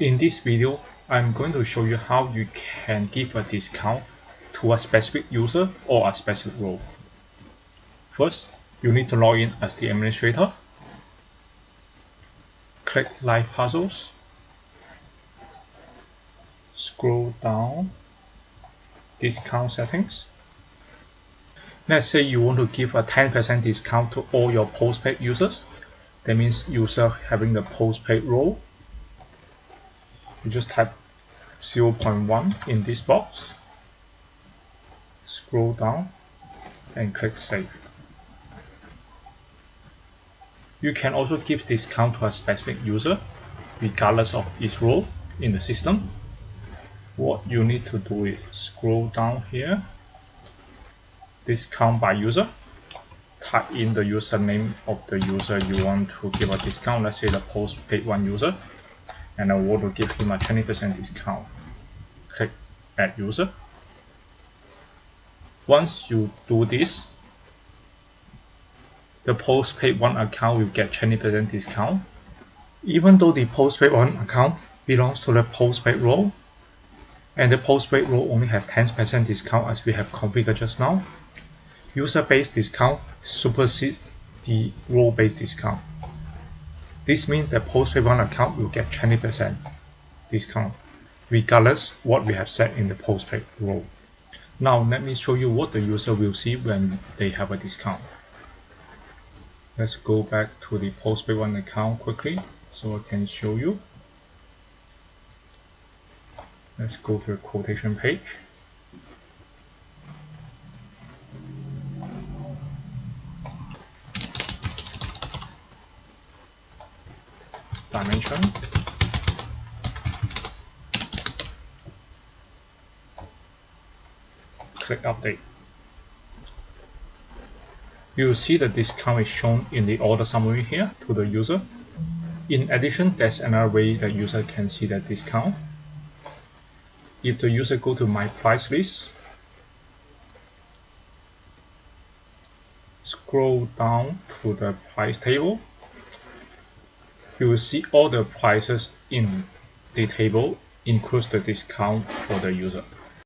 In this video, I'm going to show you how you can give a discount to a specific user or a specific role. First, you need to log in as the administrator. Click Live Puzzles. Scroll down. Discount settings. Let's say you want to give a 10% discount to all your postpaid users. That means user having the postpaid role you just type 0.1 in this box scroll down and click save. You can also give discount to a specific user regardless of this role in the system. What you need to do is scroll down here discount by user type in the username of the user you want to give a discount. Let's say the postpaid one user and I want to give him a 20% discount. Click Add User. Once you do this, the postpaid one account will get 20% discount. Even though the postpaid one account belongs to the postpaid role, and the postpaid role only has 10% discount as we have configured just now, user-based discount supersedes the role-based discount. This means the postpaid one account will get 20% discount regardless what we have set in the postpaid role. Now let me show you what the user will see when they have a discount. Let's go back to the postpaid one account quickly so I can show you. Let's go to the quotation page. Dimension. Click update. You will see the discount is shown in the order summary here to the user. In addition there's another way that user can see that discount. If the user go to my price list scroll down to the price table you will see all the prices in the table includes the discount for the user.